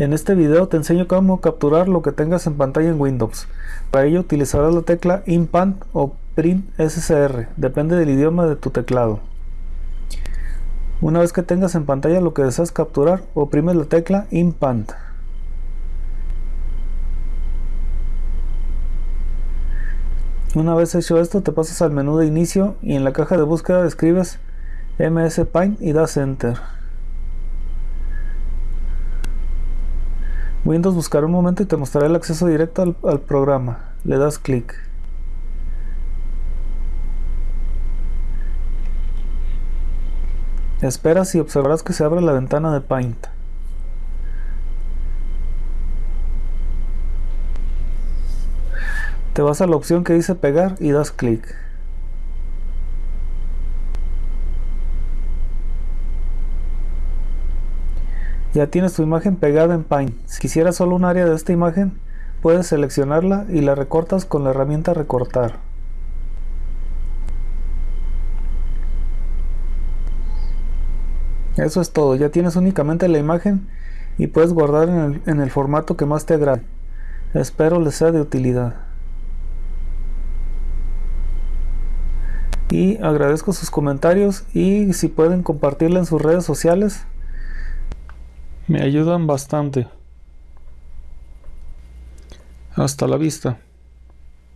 En este video te enseño cómo capturar lo que tengas en pantalla en Windows. Para ello utilizarás la tecla INPANT o Print SCR, depende del idioma de tu teclado. Una vez que tengas en pantalla lo que deseas capturar, oprimes la tecla INPANT. Una vez hecho esto te pasas al menú de inicio y en la caja de búsqueda escribes MS Paint y das Enter. Windows buscará un momento y te mostrará el acceso directo al, programa. Le das clic. Esperas y observarás que se abre la ventana de Paint. Te vas a la opción que dice pegar y das clic. Ya tienes tu imagen pegada en Paint. Si quisieras solo un área de esta imagen, puedes seleccionarla y la recortas con la herramienta recortar. Eso es todo, ya tienes únicamente la imagen y puedes guardar en el, formato que más te agrade. Espero les sea de utilidad. Y agradezco sus comentarios y si pueden compartirla en sus redes sociales me ayudan bastante. Hasta la vista.